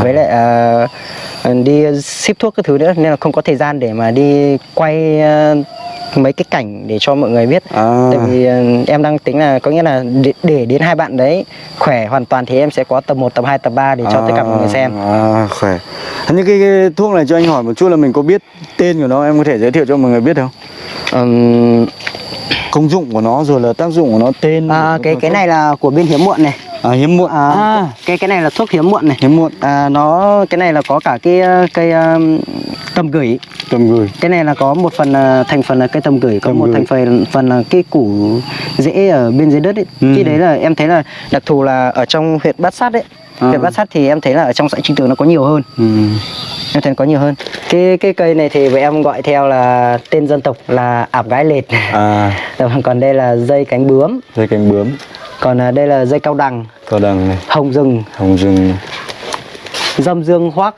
à. với lại uh, đi ship thuốc các thứ nữa nên là không có thời gian để mà đi quay uh, mấy cái cảnh để cho mọi người biết À. tại vì uh, em đang tính là có nghĩa là để, để đến hai bạn đấy khỏe hoàn toàn thì em sẽ có tập 1, tập 2, tập 3 để cho tất cả mọi người xem À, khỏe. Những cái, cái thuốc này cho anh hỏi một chút là mình có biết tên của nó em có thể giới thiệu cho mọi người biết không? Ừm, Công dụng của nó rồi là tác dụng của nó tên. à, cái cái này là của bên hiếm muộn này à hiếm muộn. à, À, cái cái này là thuốc hiếm muộn này hiếm muộn. à, nó cái này là có cả cái ờ, cây um, tầm gửi Tầm gửi. cái này là có một phần là thành phần là cây tầm gửi có Tầm một gửi. thành phần phần là cái củ rễ ở bên dưới đất ấy Ừ. khi đấy là em thấy là đặc thù là ở trong huyện bát sát ấy À. huyện bát sát thì em thấy là ở trong xã trinh tường nó có nhiều hơn Ừ. em thấy có nhiều hơn cái cái cây này thì với em gọi theo là tên dân tộc là ạp gái lệt À, còn đây là dây cánh bướm dây cánh bướm, còn à, đây là dây cao đằng. Cờ đằng này, hồng rừng. Hồng rừng. dâm dương hoác.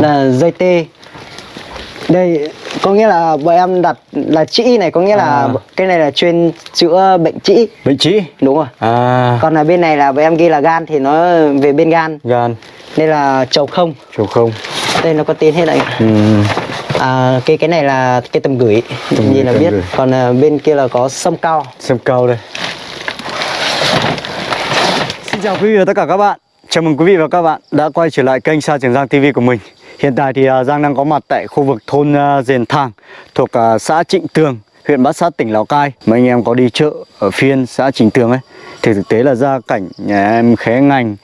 Là dây tê. Đây có nghĩa là bọn em đặt là trĩ này có nghĩa là À. cái này là chuyên chữa bệnh trĩ Bệnh trĩ. đúng rồi. À, còn là bên này là bọn em ghi là gan thì nó về bên gan. Gan, đây là trầu không. Chiều không. đây nó có tên hết đấy Ừ. à, cái cái này là cây tầm gửi Tầm nhìn gửi, là biết. gửi. còn à, bên kia là có sâm cao. Xem cao đây. Xin chào quý vị và tất cả các bạn. Chào mừng quý vị và các bạn đã quay trở lại kênh Sa Trường Giang TV của mình. Hiện tại thì à, Giang đang có mặt tại khu vực thôn à, Dền Thàng thuộc à, xã Trịnh Tường, huyện Bát Sát, tỉnh Lào Cai. Mấy anh em có đi chợ ở phiên xã Trịnh Tường ấy thì thực tế là gia cảnh nhà em khé ngành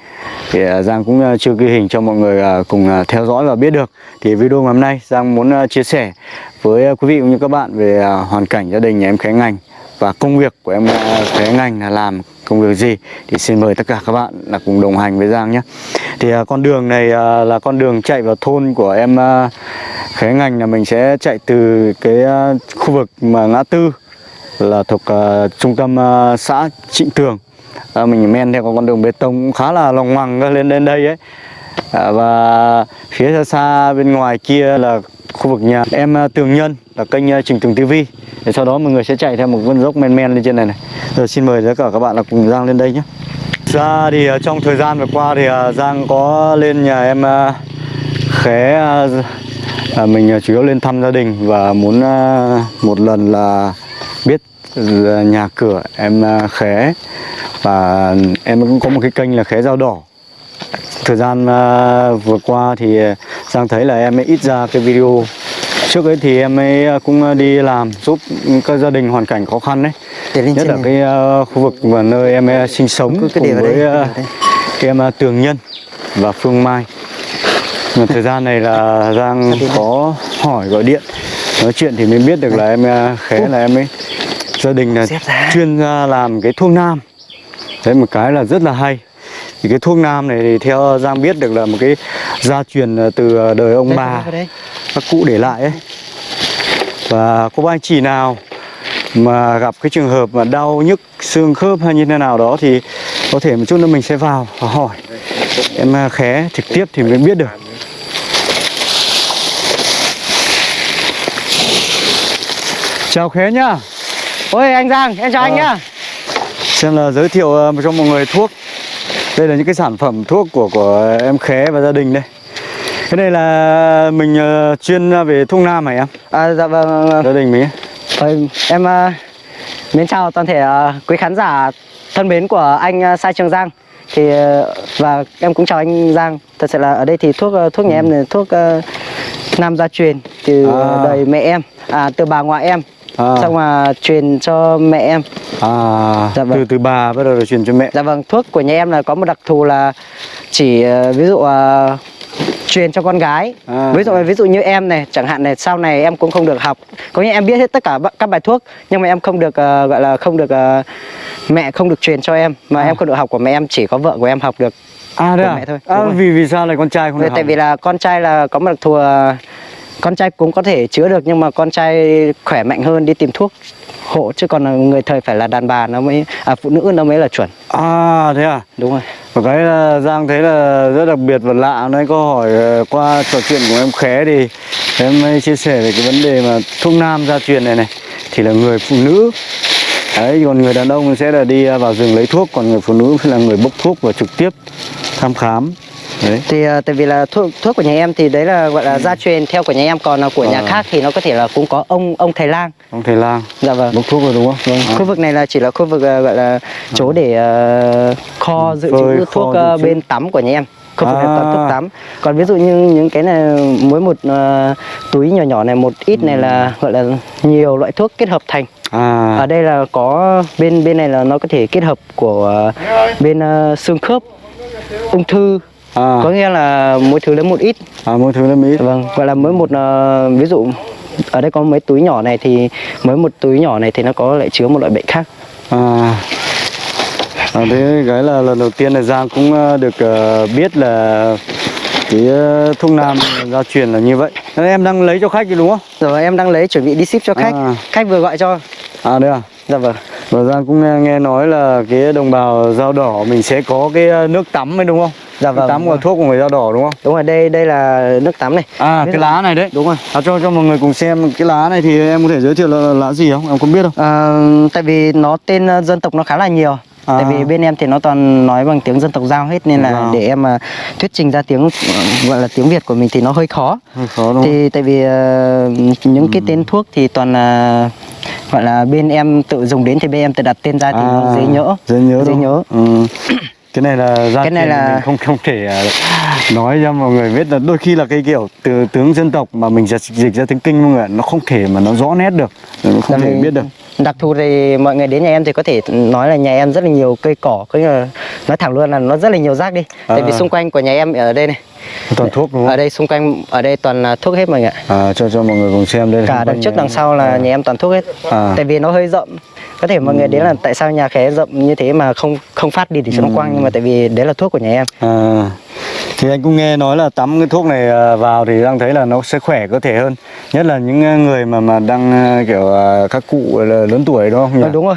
thì Giang cũng chưa ghi hình cho mọi người cùng theo dõi và biết được. Thì video ngày hôm nay Giang muốn chia sẻ với quý vị cũng như các bạn về hoàn cảnh gia đình nhà em khé ngành và công việc của em khé ngành là làm công việc gì thì xin mời tất cả các bạn là cùng đồng hành với Giang nhé. Thì à, con đường này à, là con đường chạy vào thôn của em à, khé ngành là mình sẽ chạy từ cái à, khu vực mà ngã tư là thuộc à, trung tâm à, xã Trịnh Tường. À, mình men theo con đường bê tông cũng khá là lòng ngoằng lên đến đây ấy. À, và phía xa xa bên ngoài kia là khu vực nhà em à, Tường Nhân là kênh à, Trình Tường TV để sau đó mọi người sẽ chạy theo một con dốc men men lên trên này này. Rồi xin mời tất cả các bạn là cùng Giang lên đây nhé. Ra thì à, trong thời gian vừa qua thì Giang có lên nhà em khé à, mình chủ yếu lên thăm gia đình và muốn à, một lần là biết nhà cửa em à, khé. Và em cũng có một cái kênh là khé dao đỏ. Thời gian à, vừa qua thì à, Giang thấy là em ấy ít ra cái video. Trước ấy thì em ấy à, cũng đi làm giúp các gia đình hoàn cảnh khó khăn đấy nhất là này. cái à, khu vực và nơi em ấy sinh sống Cứ- để cùng với à, đây. cái em à, Tường Nhân và Phương Mai. Mà thời gian này là Giang có hỏi gọi điện nói chuyện thì mới biết được là em à, khé là em ấy. Gia đình là chuyên ra làm cái thuốc nam. Đấy một cái là rất là hay. Thì cái thuốc nam này thì theo Giang biết được là một cái gia truyền à, từ đời ông bà. các cụ để lại ấy. Và có anh chị nào mà gặp cái trường hợp mà đau nhức xương khớp hay như thế nào đó thì có thể một chút nữa mình sẽ vào và hỏi. Em à, khé trực tiếp thì mới biết được. Chào khé nhá. Ôi anh Giang em chào anh Ờ. nhá. Xem là giới thiệu ờ, cho mọi người thuốc đây là những cái sản phẩm thuốc của của em khé và gia đình đây cái này là mình ờ, chuyên về thuốc nam hả em à, dạ vâng, vâng, vâng. gia đình mình. Ôi, em uh, mến chào toàn thể uh, quý khán giả thân mến của anh uh, Sai Trường Giang thì và em cũng chào anh Giang thật sự là ở đây thì thuốc thuốc nhà em là thuốc ờ, nam gia truyền từ À. đời mẹ em à từ bà ngoại em À. xong mà truyền cho mẹ em À, Dạ vâng. từ từ bà bắt đầu là truyền cho mẹ. dạ vâng thuốc của nhà em là có một đặc thù là chỉ ờ, ví dụ ờ, truyền cho con gái À. ví dụ ví dụ như em này chẳng hạn này sau này em cũng không được học có nghĩa em biết hết tất cả các bài thuốc nhưng mà em không được ờ, gọi là không được ờ, mẹ không được truyền cho em mà À. em không được học của mẹ em chỉ có vợ của em học được À của à? mẹ thôi, À, đúng rồi. vì vì sao lại con trai không được tại học? vì là con trai là có một đặc thù ờ, con trai cũng có thể chữa được nhưng mà con trai khỏe mạnh hơn đi tìm thuốc hộ chứ còn là người thời phải là đàn bà nó mới à phụ nữ nó mới là chuẩn. À thế à? đúng rồi. Một cái là Giang thấy là rất đặc biệt và lạ Nãy có hỏi ờ, qua trò chuyện của em Khé thì em mới chia sẻ về cái vấn đề mà thuốc nam gia truyền này này Thì là người phụ nữ. Đấy, còn người đàn ông sẽ là đi vào rừng lấy thuốc Còn người phụ nữ là người bốc thuốc và trực tiếp thăm khám đấy. Thì ờ, tại vì là thuốc thuốc của nhà em thì đấy là gọi là gia truyền theo của nhà em còn là của nhà Ờ. khác thì nó có thể là cũng có ông ông thầy lang. Ông thầy lang. Dạ vâng. Bốc thuốc rồi đúng không? Vâng, À. khu vực này là chỉ là khu vực ờ, gọi là chỗ để ờ, kho dự phơi, trữ thuốc dự ờ, trữ. bên tắm của nhà em. Khu vực À. toàn thuốc tắm. Còn ví dụ như những cái này mỗi một ờ, túi nhỏ nhỏ này một ít này là gọi là nhiều loại thuốc kết hợp thành. À. Ở đây là có bên bên này là nó có thể kết hợp của ờ, bên ờ, xương khớp ung thư à, có nghĩa là mỗi thứ lấy một ít à mỗi thứ là mỹ vâng gọi là mỗi một ờ, ví dụ ở đây có mấy túi nhỏ này thì mỗi một túi nhỏ này thì nó có lại chứa một loại bệnh khác À, à thế cái là lần đầu tiên là Giang cũng ờ, được ờ, biết là cái ờ, thuốc nam gia truyền là như vậy. Thế em đang lấy cho khách đúng không? rồi em đang lấy chuẩn bị đi ship cho khách À. khách vừa gọi cho À đây à. dạ vâng Và Giang cũng nghe, nghe nói là cái đồng bào dao đỏ mình sẽ có cái nước tắm ấy đúng không? Dạ vâng, tắm rồi. thuốc của người dao đỏ đúng không? đúng rồi đây đây là nước tắm này À Ví cái lá này đấy. đúng rồi À, cho cho mọi người cùng xem cái lá này thì em có thể giới thiệu là, là lá gì không? Em có biết không? Ờ, tại vì nó tên ờ, dân tộc nó khá là nhiều À. tại vì bên em thì nó toàn nói bằng tiếng dân tộc giao hết nên là Vâng. để em mà thuyết trình ra tiếng ờ, gọi là tiếng việt của mình thì nó hơi khó Hơi khó đúng thì tại vì ờ, những cái tên thuốc thì toàn là gọi là bên em tự dùng đến thì bên em tự đặt tên ra thì nó dễ nhớ À, dễ nhớ dễ nhớ? Ừ. cái này là gia Cái này là- mình không không thể à, nói cho mọi người biết là đôi khi là cái kiểu từ tướng dân tộc mà mình dịch dịch ra tiếng kinh mọi người nó không thể mà nó rõ nét được. Nó không Là thể biết được. đặc thù thì mọi người đến nhà em thì có thể nói là nhà em rất là nhiều cây cỏ. Có nghĩa là nói thẳng luôn là nó rất là nhiều rác đi. Tại vì À. xung quanh của nhà em ở đây này. Toàn thuốc đúng ở không đây xung quanh ở đây toàn là thuốc hết mọi người ạ. À, cho cho mọi người cùng xem đây. Cả đằng trước đằng em. sau là nhà em toàn thuốc hết. À. tại vì nó hơi rộng có thể mọi người đến là tại sao nhà khé rộng như thế mà không không phát đi để cho nó quăng nhưng mà tại vì đấy là thuốc của nhà em. À, thì anh cũng nghe nói là tắm cái thuốc này à, vào thì đang thấy là nó sẽ khỏe cơ thể hơn. Nhất là những à, người mà mà đang à, kiểu à, các cụ lớn tuổi đúng không nhỉ? Ờ, đúng rồi.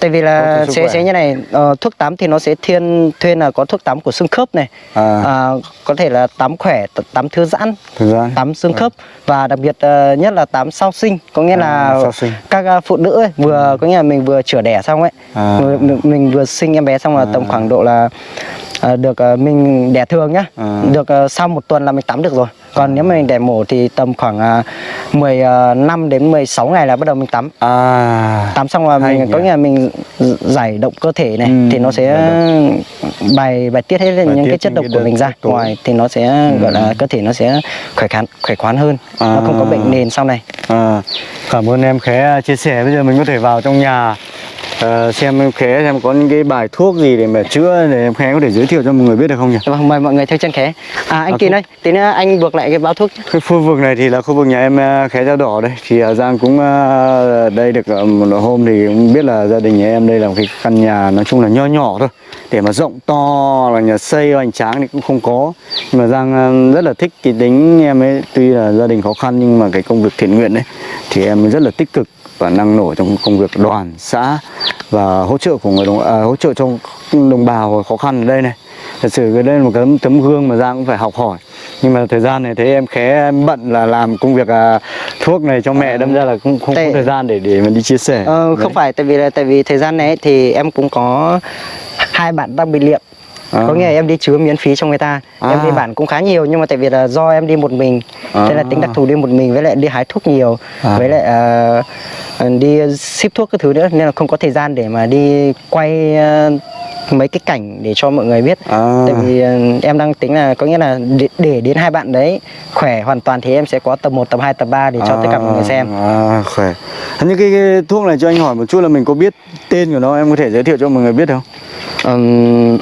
Tại vì là sẽ sẽ như này ờ, thuốc tắm thì nó sẽ thiên thuyên là có thuốc tắm của xương khớp này. À. À, có thể là tắm khỏe tắm thư giãn thực ra tắm xương khớp và đặc biệt ờ, nhất là tắm sau sinh. Có nghĩa À, là các ờ, phụ nữ ấy, vừa có nghĩa là mình vừa chữa đẻ xong ấy À. mình, mình vừa sinh em bé xong là tầm khoảng độ là ờ, được ờ, mình đẻ thường nhá. À. được ờ, sau một tuần là mình tắm được rồi. Còn nếu mà mình đẻ mổ thì tầm khoảng uh, 15 đến 16 ngày là bắt đầu mình tắm. À. Tắm xong là Hay mình có nghĩa là mình giải động cơ thể này Ừ, thì nó sẽ bài bài tiết hết Bài những tiết cái chất độc cái của mình ra. ngoài thì nó sẽ gọi là cơ thể nó sẽ khỏe khoắn khỏe khoắn hơn. Nó không có À. bệnh nền sau này. À, cảm ơn em Khé chia sẻ. Bây giờ mình có thể vào trong nhà ờ, xem em Khé xem có những cái bài thuốc gì để mà chữa để em Khé có thể giới thiệu cho mọi người biết được không nhỉ? Vâng, mời mọi người theo chân khé à anh À, Kỳ ơi tí nữa anh buộc lại cái bao thuốc. Cái khu vực này thì là khu vực nhà em ờ, Khé Dao Đỏ đây. Thì ờ, Giang cũng đây được một hôm thì cũng biết là gia đình nhà em đây là một cái căn nhà nói chung là nho nhỏ thôi. Để mà rộng to là nhà xây hoành tráng thì cũng không có. Nhưng mà Giang rất là thích cái tính em ấy tuy là gia đình khó khăn nhưng mà cái công việc thiện nguyện đấy thì em rất là tích cực và năng nổ trong công việc đoàn xã và hỗ trợ của người đồng à, hỗ trợ cho đồng bào khó khăn ở đây này. Thật sự cái đây là một cái tấm, gương mà Giang cũng phải học hỏi. Nhưng mà thời gian này thấy em khé em bận là làm công việc à, thuốc này cho mẹ đâm ra là không không có Tại- thời gian để để mà đi chia sẻ. Ờ, Đấy. không phải tại vì là tại vì thời gian này thì em cũng có hai bạn đang bị liệm À. có nghĩa là em đi chứa miễn phí cho người ta em À. đi bản cũng khá nhiều nhưng mà tại vì là do em đi một mình thế là À. tính đặc thù đi một mình với lại đi hái thuốc nhiều À. với lại ờ, đi ship thuốc các thứ nữa nên là không có thời gian để mà đi quay ờ, mấy cái cảnh để cho mọi người biết À. tại vì em đang tính là có nghĩa là để, để đến hai bạn đấy khỏe hoàn toàn thì em sẽ có tập 1, tập 2, tập 3 để cho tất cả mọi người xem à khỏe Thế những cái, cái thuốc này cho anh hỏi một chút là mình có biết tên của nó em có thể giới thiệu cho mọi người biết không Ừm,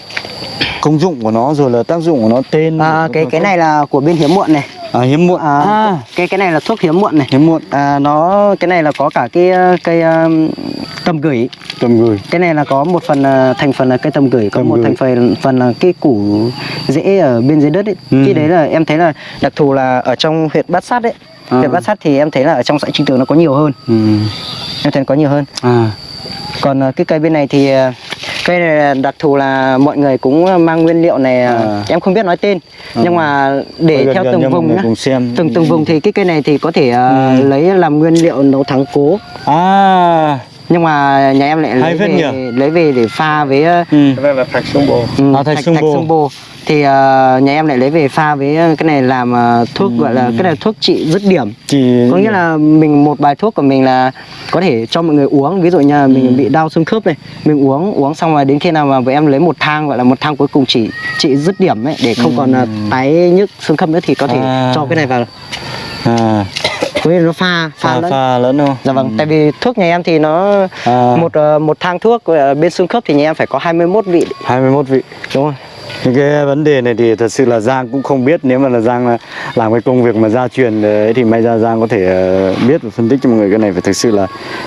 công dụng của nó rồi là tác dụng của nó tên à, cái cái này là của bên hiếm muộn này. À hiếm muộn. À, à. cái cái này là thuốc hiếm muộn này. Hiếm muộn. À, nó cái này là có cả cái ờ, cây um, tầm gửi. Tầm gửi. Cái này là có một phần ờ, thành phần là cây tầm gửi có Tầm một gửi. thành phần phần là cái củ rễ ở bên dưới đất ấy. Ừ. cái đấy là em thấy là đặc thù là ở trong huyện bát sát ấy. À. huyện bát sát thì em thấy là ở trong xã trinh tường nó có nhiều hơn. Ừ. em thấy có nhiều hơn. À. Còn ờ, cái cây bên này thì ờ, cây đặc thù là mọi người cũng mang nguyên liệu này ờ, À. em không biết nói tên À. nhưng mà để gần theo gần từng vùng nhá xem. từng từng vùng thì cái cây này thì có thể ờ, Ừ. lấy làm nguyên liệu nấu thắng cố À nhưng mà nhà em lại lấy về nhỉ? lấy về để pha với ờ, ừ. cái này là thạch xương bồ ừ, À, thạch xương bồ. xương bồ thì ờ, nhà em lại lấy về pha với ờ, cái này làm ờ, thuốc gọi là cái này thuốc trị dứt điểm chỉ có nghĩa là mình một bài thuốc của mình là có thể cho mọi người uống ví dụ như là mình bị đau xương khớp này mình uống uống xong rồi đến khi nào mà bọn em lấy một thang gọi là một thang cuối cùng chỉ trị dứt điểm ấy để không còn ờ, tái nhức xương khớp nữa thì có thể À. cho cái này vào à, có nghĩa nó pha pha, pha lẫn. pha lẫn không? Dạ vâng tại vì thuốc nhà em thì nó À. một ờ, một thang thuốc ờ, bên xương khớp thì nhà em phải có 21 vị. 21 vị. Đúng không những cái vấn đề này thì thật sự là Giang cũng không biết. Nếu mà là Giang là làm cái công việc mà gia truyền ấy thì may ra Giang có thể ờ, biết và phân tích cho mọi người cái này. Phải thực sự là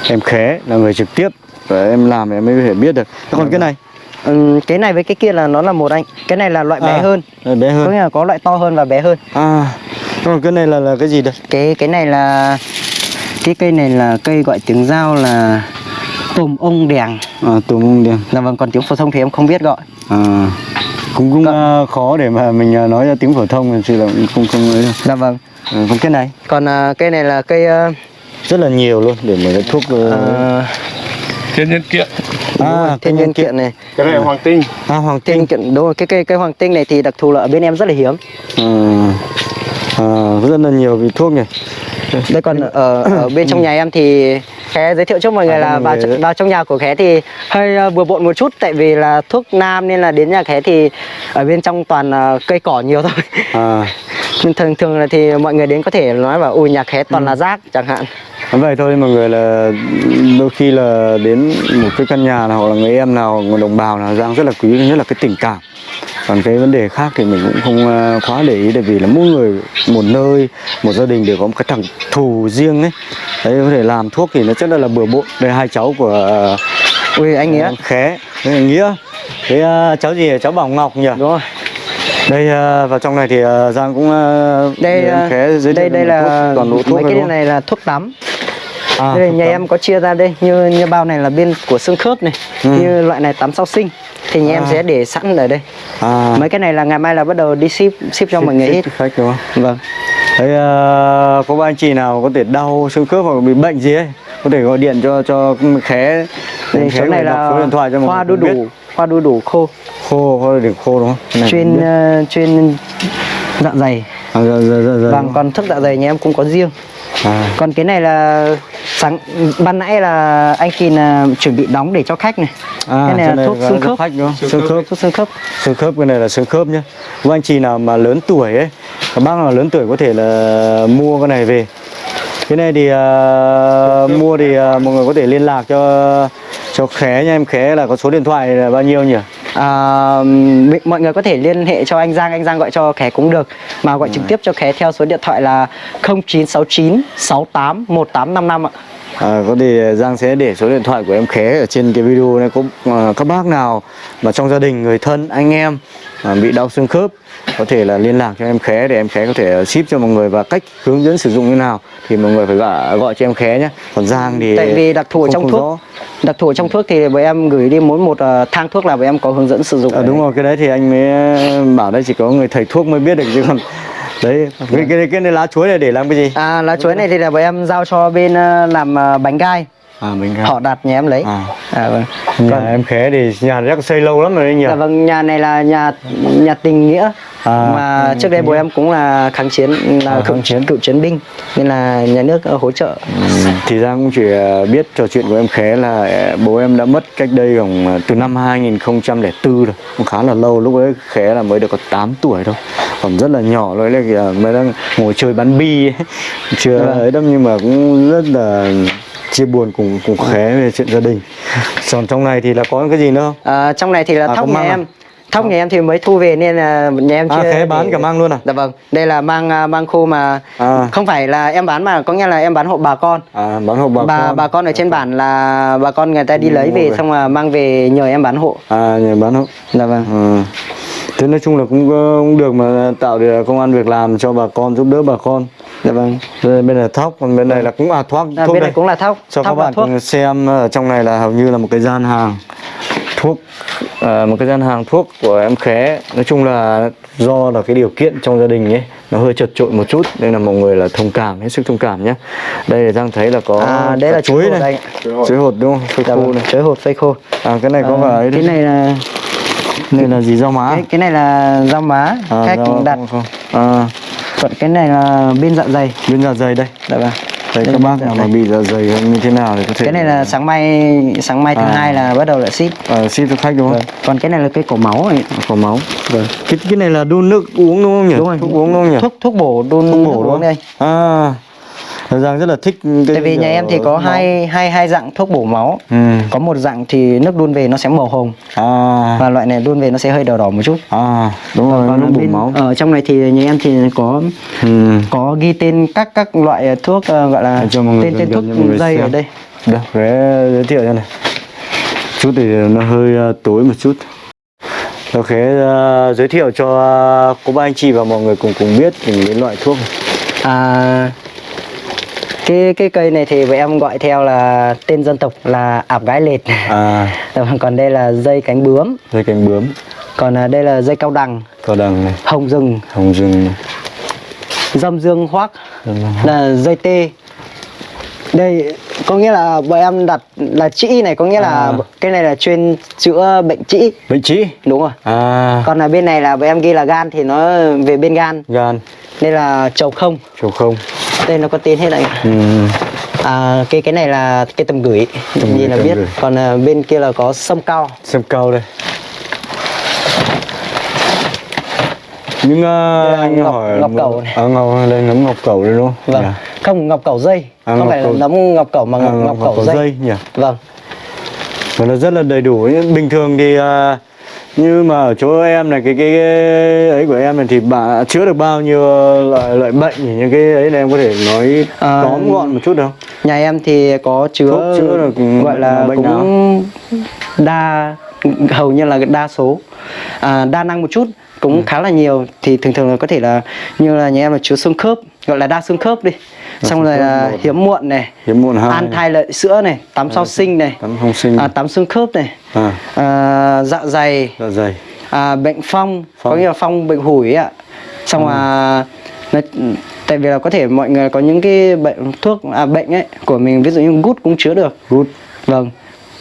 em khé là người trực tiếp. Và em làm thì em mới có thể biết được. Còn cái này? Ừm, cái này với cái kia là nó là một anh. Cái này là loại bé À, hơn. là bé có hơn nghĩa là có loại to hơn và bé hơn. À còn cái này là là cái gì đây? Cái cái này là cái cây này là cây gọi tiếng giao là tùm ông đèng. À tùm ông đèn là vâng còn tiếng phổ thông thì em không biết gọi. À cũng cũng ờ, khó để mà mình ờ, nói ra tiếng phổ thông thì là cũng không không ấy đâu. dạ vâng. À, còn cái này? Còn à, cây này là cây ờ, rất là nhiều luôn để mà thuốc ờ, ờ, thiên nhân kiện. À thiên nhiên kiện. này. Cái này là hoàng tinh. À hoàng tinh nhiên kiện đúng rồi cái cây cây hoàng tinh này thì đặc thù là ở bên em rất là hiếm. À, à, rất là nhiều vị thuốc nhỉ. Đây còn ở, ở bên trong nhà em thì khé giới thiệu cho mọi người À, là vào, người- vào trong nhà của khé thì hơi ờ, bừa bộn một chút. Tại vì là thuốc nam nên là đến nhà khé thì ở bên trong toàn ờ, cây cỏ nhiều thôi. À. Nhưng thường thường là thì mọi người đến có thể nói là ui nhà khé toàn là rác chẳng hạn. Vậy thôi mọi người là đôi khi là đến một cái căn nhà nào hoặc là người em nào người đồng bào nào Giang rất là quý nhất là cái tình cảm còn cái vấn đề khác thì mình cũng không ờ, quá để ý tại vì là mỗi người một nơi một gia đình đều có một cái thằng thù riêng ấy. Đấy có thể làm thuốc thì nó rất là, là bừa bộn. Đây hai cháu của ờ, ui anh nghĩa. Khé. Đây là nghĩa. Cái ờ, cháu gì cháu bảo ngọc nhỉ? Đúng rồi. Đây vào trong này thì giang cũng đây khé thiệu đây đây là thuốc, toàn thuốc mấy này cái đúng này là thuốc tắm. À, đây nhà tắm. em có chia ra đây như như bao này là bên của xương khớp này Ừ. như loại này tắm sau sinh thì nhà em À. sẽ để sẵn ở đây. À, mấy cái này là ngày mai là bắt đầu đi ship ship cho mọi người ship khách đúng không? Vâng. Đấy, ờ, có ba anh chị nào có thể đau xương khớp hoặc bị bệnh gì ấy có thể gọi điện cho cho khé khé số này là số điện thoại cho hoa đu đủ biết. hoa đu đủ khô. Khô có để khô đúng không? Này chuyên ờ, chuyên dạ dày. À, dạ, dạ, dạ, dạ, vâng đúng. còn thuốc dạ dày nhà em cũng có riêng. À, còn cái này là sáng ban nãy là anh Kỳ là chuẩn bị đóng để cho khách này. À, cái này là thuốc là xương thuốc khớp. khách đúng không? Xương khớp. thuốc xương khớp. Xương khớp cái này là xương khớp nhé các anh chị nào mà lớn tuổi ấy các bác nào lớn tuổi có thể là mua cái này về. Cái này thì ờ, mua thì ờ, mọi người có thể liên lạc cho cho khé nha em. Khé là có số điện thoại là bao nhiêu nhỉ? À, mọi người có thể liên hệ cho anh Giang anh Giang gọi cho khé cũng được. Mà gọi trực tiếp cho khé theo số điện thoại là 0969 68 1855 ạ À, có thể Giang sẽ để số điện thoại của em Khé ở trên cái video này. Có à, các bác nào mà trong gia đình người thân anh em à, bị đau xương khớp có thể là liên lạc cho em Khé để em Khé có thể ship cho mọi người và cách hướng dẫn sử dụng như nào thì mọi người phải gọi, gọi cho em Khé nhé. Còn Giang thì tại vì đặc thù trong thuốc. rõ. đặc thù trong thuốc thì bọn em gửi đi mỗi một ờ, thang thuốc là bọn em có hướng dẫn sử dụng. À, đúng rồi cái đấy thì anh mới bảo đây chỉ có người thầy thuốc mới biết được chứ còn đấy cái cái, cái này lá chuối này để làm cái gì? À lá chuối này thì là bọn em giao cho bên ờ, làm ờ, bánh gai à mình họ đặt nhà em lấy. À. à vâng. Nhà Còn- em Khé thì nhà chắc xây lâu lắm rồi đấy nhỉ? Dạ vâng, nhà này là nhà nhà tình nghĩa. À, mà trước đây bố em cũng là kháng chiến là À, cựu kháng chiến. cựu chiến binh nên là nhà nước ờ, hỗ trợ. Ừ, thì Giang cũng chỉ ờ, biết trò chuyện của em Khé là ờ, bố em đã mất cách đây khoảng từ năm 2004 rồi. Cũng khá là lâu lúc ấy Khé là mới được có 8 tuổi thôi. Còn rất là nhỏ rồi là mới đang ngồi chơi bắn bi ấy. chưa Vâng. ấy đâu nhưng mà cũng rất là chia buồn cùng cùng Khé về chuyện gia đình còn trong này thì là có cái gì nữa không À, trong này thì là À, thóc nhà măng à? em. Thóc nhà em thì mới thu về nên là nhà em À, chưa Khé bán để- cả măng luôn à? Dạ vâng, đây là măng à, măng khô mà À. không phải là em bán mà có nghĩa là em bán hộ bà con. à bán hộ bà, bà con bà con ở trên bản là bà con người ta đi lấy về về. xong là mang về nhờ em bán hộ. à nhà bán hộ Dạ vâng. Ừ. Thế nói chung là cũng, ờ, cũng được mà tạo được công an việc làm cho bà con giúp đỡ bà con. Dạ vâng. Đây, bên này thóc còn bên này là cũng à thuốc À, thuốc bên đây. này cũng là thóc, cho các thóc và bạn thuốc. xem ở trong này là hầu như là một cái gian hàng thuốc à, một cái gian hàng thuốc của em khé. Nói chung là do là cái điều kiện trong gia đình ấy nó hơi chật trội một chút nên là mọi người là thông cảm hết sức thông cảm nhé đây là Giang thấy là có À, đấy là chuối này. đây. chuối hột. Đúng không? Phơi Dạ khô vâng, này. chuối hột phơi khô. À cái này có Ờ, cả ấy cái đấy này là này là gì rau má? Cái, cái này là rau má à, khách rau- đặt. à. Còn cái này là bên dạ dày. Bên dạ dày đây. Dạ vâng Đây các bác nào mà bị dạ dày như thế nào thì có thể cái này là sáng mai sáng mai thứ À. hai là bắt đầu lại ship. À, xin cho khách đúng không? Vâng. còn cái này là cây cổ máu này có máu. Vâng. Cái cái này là đun nước uống đúng không nhỉ? Đúng rồi. Thuốc uống đúng không nhỉ? Thuốc thuốc bổ đun thuốc bổ đúng không? đây. À Giang rất là thích cái tại vì nhà em thì có máu. hai hai hai dạng thuốc bổ máu. Ừ. có một dạng thì nước đun về nó sẽ màu hồng. À. Và loại này đun về nó sẽ hơi đỏ đỏ một chút. À đúng rồi còn nó bổ bên máu. ở trong này thì nhà em thì có ừ. có ghi tên các các loại thuốc ờ, gọi là tên tên thuốc dây ở đây. Được, giới thiệu cho này. Chút thì nó hơi ờ, tối một chút. Ok, ờ, giới thiệu cho ờ, cô bác anh chị và mọi người cùng cùng biết về những loại thuốc này. à cái cái cây này thì bọn em gọi theo là tên dân tộc là ạp gái lệt. À, còn đây là dây cánh bướm. Dây cánh bướm, còn à, đây là dây cao đằng cao đằng này, hồng rừng. Hồng rừng. Này. dâm dương hoác. Là dây tê. Đây có nghĩa là bọn em đặt là trĩ này có nghĩa là À. cái này là chuyên chữa bệnh trĩ Bệnh trĩ đúng rồi. À, còn ở bên này là bọn em ghi là gan thì nó về bên gan. Gan, đây là trầu không. Trầu không đây nó có tên hết này ừ. à, cái cái này là cây tầm gửi Tầm nhìn là biết gửi. còn à, bên kia là có sâm cao Xem cao đây Nhưng uh, là anh ngọc- hỏi ngọc cẩu này. À, ngọc, đây nấm ngọc cẩu đây đúng không? vâng Dạ. không ngọc cẩu dây À, không ngọc phải là cẩu- nấm ngọc cẩu mà À, ngọc, ngọc cẩu dây. nhỉ? vâng Và nó rất là đầy đủ bình thường thì à, như mà ở chỗ em này cái cái, cái ấy của em này thì bà chữa được bao nhiêu loại loại bệnh những cái ấy này em có thể nói À, tóm gọn một chút được không? nhà em thì có chứa Thuốc chữa được gọi là bệnh cũng đa hầu như là đa số à, đa năng một chút cũng Ừ. khá là nhiều thì thường thường là có thể là như là nhà em là chứa xương khớp gọi là đa xương khớp đi xong rồi là hiếm muộn này Hiếm muộn hai, an thai lợi sữa này tắm sau sinh này tắm không sinh, à, tắm xương khớp này à, à, dạ dày dạ dày, à, bệnh phong, có Phong. nghĩa là phong bệnh hủi ấy ạ. Xong là nó, tại vì là có thể mọi người có những cái bệnh thuốc à, bệnh ấy của mình ví dụ như gút cũng chứa được. Gút, vâng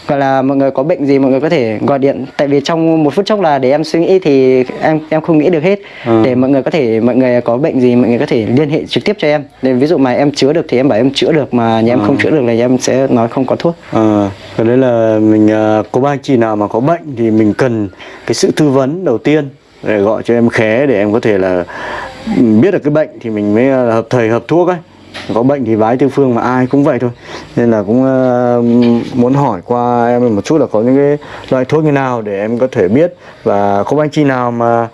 gọi là mọi người có bệnh gì mọi người có thể gọi điện. Tại vì trong một phút chốc là để em suy nghĩ thì em em không nghĩ được hết. Ừ. để mọi người có thể mọi người có bệnh gì mọi người có thể liên hệ trực tiếp cho em. Để ví dụ mà em chữa được thì em bảo em chữa được mà nhà em không chữa được là em sẽ nói không có thuốc. À, cái đấy là mình à, có ba anh chị nào mà có bệnh thì mình cần cái sự tư vấn đầu tiên để gọi cho em khé để em có thể là ừ, biết được cái bệnh thì mình mới à, hợp thầy hợp thuốc ấy có bệnh thì vái tư phương mà ai cũng vậy thôi. Nên là cũng uh, muốn hỏi qua em một chút là có những cái loại thuốc như nào để em có thể biết và có anh chị nào mà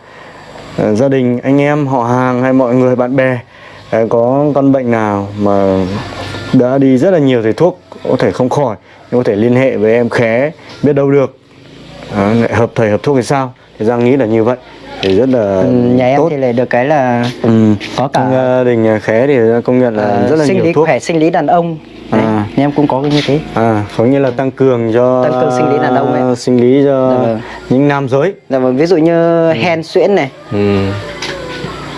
uh, gia đình anh em họ hàng hay mọi người bạn bè uh, có con bệnh nào mà đã đi rất là nhiều thầy thuốc có thể không khỏi nhưng có thể liên hệ với em khé biết đâu được. À, hợp thầy hợp thuốc thì sao? Thì giang nghĩ là như vậy thì rất là Ừ, nhà em tốt thì lại được cái là ừ. có cả trong gia đình khé thì công nhận là ờ, rất là sinh nhiều lý thuốc khỏe sinh lý đàn ông Đấy, À. nhà em cũng có cái như thế à có nghĩa là tăng cường cho Tăng cường sinh lý đàn ông ấy. sinh lý cho Dạ vâng. những nam giới Dạ vâng, ví dụ như hen suyễn này ừ.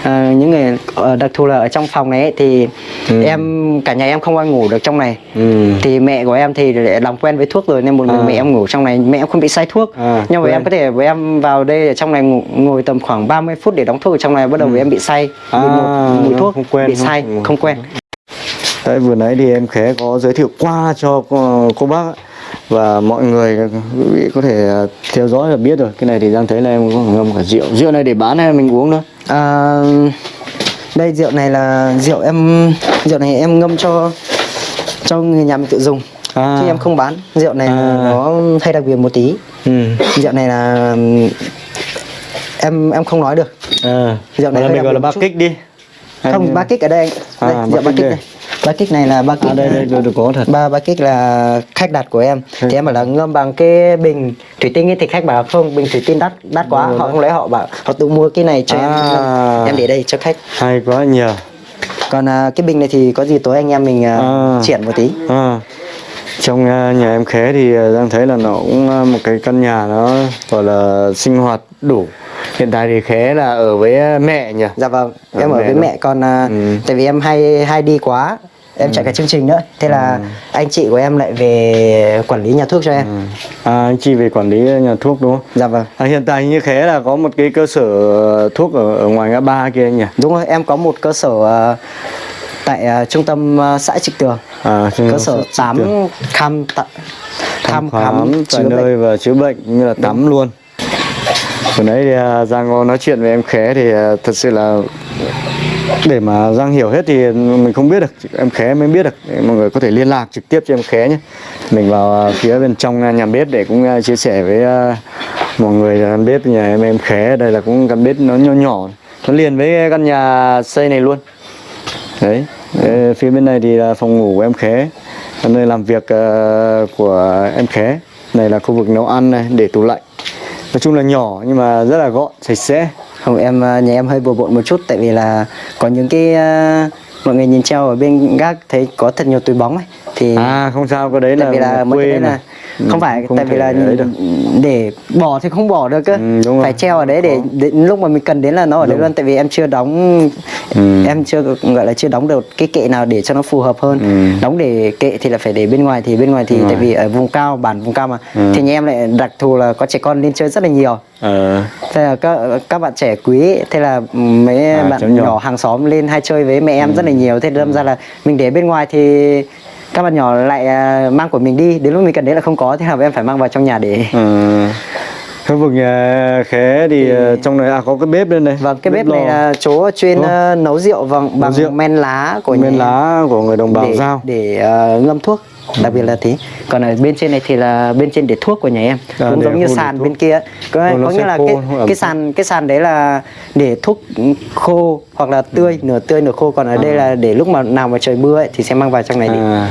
À, những người ở đặc thù là ở trong phòng này ấy, thì Ừ. em cả nhà em không ai ngủ được trong này Ừ. thì mẹ của em thì lại làm quen với thuốc rồi nên một mình À. mẹ em ngủ trong này mẹ em không bị say thuốc À, nhưng mà em có thể với em vào đây ở trong này ngủ, ngồi tầm khoảng 30 phút để đóng thuốc ở trong này bắt đầu với em bị say Ừ. À, mùi thuốc không quen, bị say không- không quen Đấy, vừa nãy thì em khé có giới thiệu qua cho cô, cô bác ạ. Và mọi người quý vị có thể à, theo dõi là biết rồi. Cái này thì đang thấy là em có ngâm cả rượu. Rượu này để bán hay mình uống nữa? À, đây rượu này là rượu em rượu này em ngâm cho cho người nhà mình tự dùng. À. chứ em không bán. Rượu này À. nó hay đặc biệt một tí. Ừ. rượu này là em em không nói được. À. Rượu này là mình gọi là ba kích đi. Không ba kích ở đây À, đây ba rượu ba kích kích đây. Ba kích này là ba kích à đây đây được, được có thật ba ba kích là khách đặt của em thì em bảo là ngâm bằng cái bình thủy tinh ấy thì khách bảo không bình thủy tinh đắt đắt quá Đúng họ không lấy họ bảo họ tự mua cái này cho em À. ngâm. em để đây cho khách hay quá nhờ còn à, cái bình này thì có gì tối anh em mình à, À. triển một tí à. trong à, nhà em khé thì à, đang thấy là nó cũng à, một cái căn nhà nó gọi là sinh hoạt đủ hiện tại thì khé là ở với mẹ nhỉ? Dạ vâng Ở em ở mẹ với đâu? mẹ còn à, Ừ. tại vì em hay hay đi quá em chạy cả chương trình nữa. Thế là Ừ. anh chị của em lại về quản lý nhà thuốc cho em. À, anh chị về quản lý nhà thuốc đúng không? Dạ vâng. À, hiện tại như khé là có một cái cơ sở thuốc ở, ở ngoài ngã ba kia nhỉ? Đúng rồi em có một cơ sở tại à, trung tâm à, xã Trịch Tường. À, cơ sở tắm khám tạ- thăm thăm khám khám tại chữa nơi bệnh và chữa bệnh như là tắm luôn vừa nãy thì Giang có nói chuyện với em Khé thì à, thật sự là để mà Giang hiểu hết thì mình không biết được, em Khé mới biết được. Để mọi người có thể liên lạc trực tiếp cho em Khé nhé. Mình vào à, phía bên trong nhà bếp để cũng chia sẻ với mọi người căn bếp nhà em em Khé. Đây là cũng căn bếp nó nhỏ nhỏ, nó liền với căn nhà xây này luôn. Đấy phía bên này thì là phòng ngủ của em khé nơi làm việc của em khé. Này là khu vực nấu ăn này, để tủ lạnh nói chung là nhỏ nhưng mà rất là gọn sạch sẽ. Không em à, nhà em hơi bừa bộn một chút tại vì là có những cái à, mọi người nhìn treo ở bên gác thấy có thật nhiều túi bóng ấy. Thì à không sao cái đấy tại là vì là quê đấy là không phải không tại vì là để bỏ thì không bỏ được cơ Ừ, đúng phải treo ở đấy để, để lúc mà mình cần đến là nó ở đấy Đúng. luôn tại vì em chưa đóng Ừ. em chưa gọi là chưa đóng được cái kệ nào để cho nó phù hợp hơn Ừ. đóng để kệ thì là phải để bên ngoài thì bên ngoài thì Bên tại vì ở vùng cao bản vùng cao mà Ừ. thì nhà em lại đặc thù là có trẻ con lên chơi rất là nhiều ờ thế là các các bạn trẻ quý thế là mấy À, bạn nhỏ. nhỏ. hàng xóm lên hay chơi với mẹ em rất là nhiều thế đâm ra là mình để bên ngoài thì các bạn nhỏ lại à, mang của mình đi đến lúc mình cần đến là không có thế là em phải mang vào trong nhà để ờ khu vực nhà khé thì ờ, trong này à có cái bếp lên đây. Vâng cái bếp lò. này là chỗ chuyên à, nấu rượu vâng bằng rượu. men lá của men lá của người đồng bào để, giao. để à, ngâm thuốc đặc biệt là thế. Còn ở bên trên này thì là bên trên để thuốc của nhà em. À, cũng giống như sàn bên kia. Có, có nghĩa là khô, cái, cái sàn cái sàn đấy là để thuốc khô hoặc là tươi nửa tươi nửa khô. Còn ở đây là để lúc mà nào mà trời mưa ấy, thì sẽ mang vào trong này À,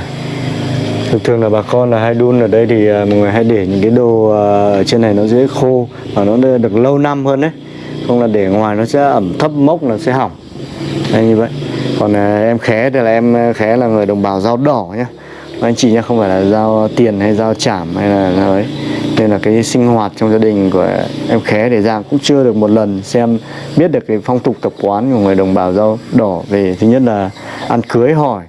thường thường là bà con là hay đun ở đây thì à, mọi người hay để những cái đồ à, ở trên này nó dễ khô và nó được lâu năm hơn đấy. Không là để ngoài nó sẽ ẩm thấp mốc nó sẽ hỏng. Đây như vậy. Còn à, em khé thì là em à, khé là người đồng bào dao đỏ nhá Vâng, anh chị nhé không phải là giao tiền hay giao chảm hay là dao ấy. Nên là cái sinh hoạt trong gia đình của em khé để Giang cũng chưa được một lần xem, biết được cái phong tục tập quán của người đồng bào dao đỏ về. Thứ nhất là ăn cưới hỏi.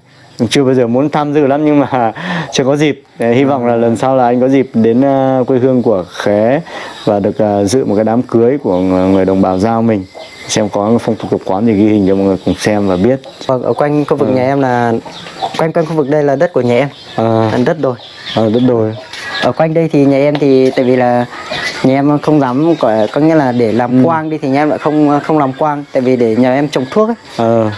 Chưa bao giờ muốn tham dự lắm, nhưng mà chưa có dịp. Để hy vọng là lần sau là anh có dịp đến ờ, quê hương của khé và được ờ, dự một cái đám cưới của người đồng bào giao mình. Xem có phong tục tập quán thì ghi hình cho mọi người cùng xem và biết. Vâng ở quanh khu vực nhà em là quanh quanh khu vực đây là đất của nhà em. À, đất đồi. À, đất đồi. Ở quanh đây thì nhà em thì tại vì là nhà em không dám có, có nghĩa là để làm quang đi thì nhà em lại không không làm quang. Tại vì để nhà em trồng thuốc ấy, à,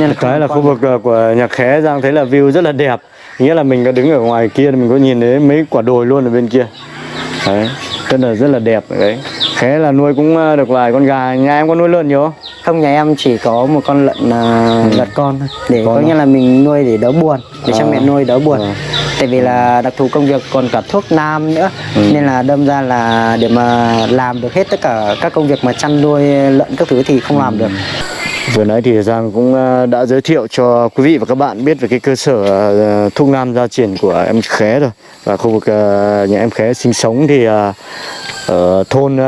nên là cái là quang. khu vực ờ, của nhà khé Giang thấy là view rất là đẹp nghĩa là mình có đứng ở ngoài kia mình có nhìn thấy mấy quả đồi luôn ở bên kia. Đấy rất là rất là đẹp đấy. Khé là nuôi cũng ờ, được vài con gà. Nhà em có nuôi lợn nhiều không? Không nhà em chỉ có một con lợn uh, lợn con để Con có à? nghĩa là mình nuôi để đỡ buồn để cho À. mẹ nuôi đỡ buồn. À. tại vì là đặc thù công việc còn cả thuốc nam nữa. Ừ. nên là đâm ra là để mà làm được hết tất cả các công việc mà chăn nuôi lợn các thứ thì không làm được Vừa nãy thì Giang cũng ờ, đã giới thiệu cho quý vị và các bạn biết về cái cơ sở ờ, thuốc nam gia truyền của em Khé rồi. Và khu vực ờ, nhà em Khé sinh sống thì ở thôn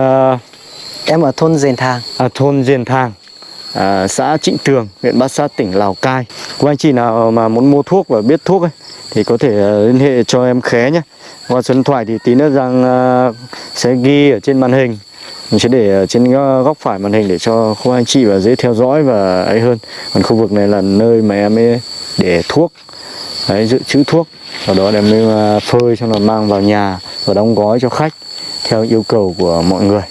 em ở thôn Dền Thàng. À, thôn Diên Thang à, xã Trịnh Tường huyện Bát Sát tỉnh Lào Cai. Quý anh chị nào mà muốn mua thuốc và biết thuốc ấy thì có thể liên hệ cho em Khé nhé. Qua số điện thoại thì tí nữa Giang sẽ ghi ở trên màn hình mình sẽ để trên góc phải màn hình để cho cô anh chị và dễ theo dõi và ấy hơn. Còn khu vực này là nơi mà em ấy để thuốc. Đấy dự trữ thuốc. Sau đó em mới à, phơi xong là mang vào nhà và đóng gói cho khách theo yêu cầu của mọi người.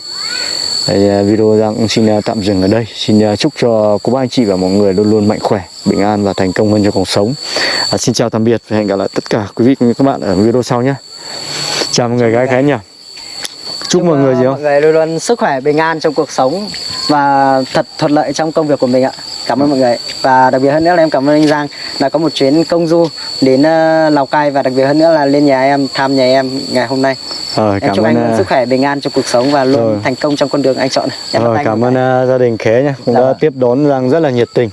Đấy, à, video Giang cũng xin à, tạm dừng ở đây. Xin chúc cho cô bác anh chị và mọi người luôn luôn mạnh khỏe, bình an và thành công hơn trong cuộc sống. À, Xin chào tạm biệt và hẹn gặp lại tất cả quý vị cũng như các bạn ở video sau nhé. Chào mọi người gái khái nhỉ? Chúc mọi người gì mọi không? người luôn luôn sức khỏe bình an trong cuộc sống và thật thuận lợi trong công việc của mình ạ. Cảm ơn mọi người. Và đặc biệt hơn nữa là em cảm ơn anh Giang đã có một chuyến công du đến ờ, Lào Cai và đặc biệt hơn nữa là lên nhà em thăm nhà em ngày hôm nay. Ờ, em cảm chúc ơn anh à, sức khỏe bình an trong cuộc sống và luôn Rồi. thành công trong con đường anh chọn. Em ờ, cảm ơn à, gia đình khé nhé cũng Dạ đã vâng. tiếp đón Giang rất là nhiệt tình